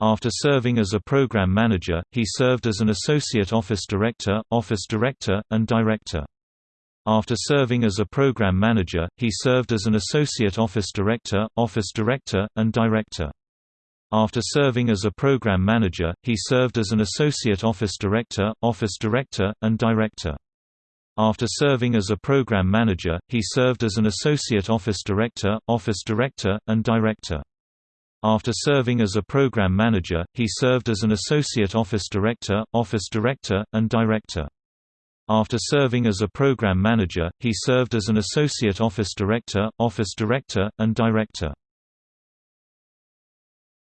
After serving as a program manager, he served as an associate office director, office director, and director. After serving as a program manager, he served as an associate office director, office director, and director. After serving as a program manager, he served as an associate office director, office director, and director. After serving as a program manager, he served as an associate office director, office director, and director. After serving as a program manager, he served as an associate office director, office director, and director. After serving as a program manager, he served as an associate office director, office director, and director.